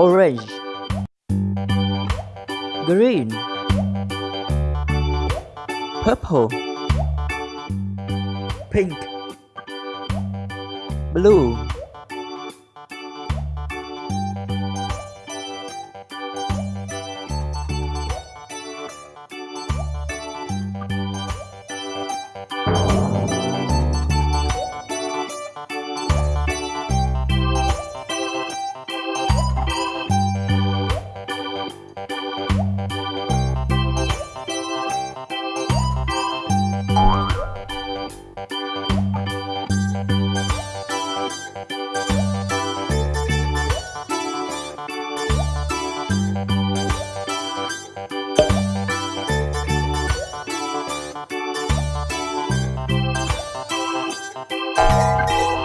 orange. Green. Purple. Pink. Blue Música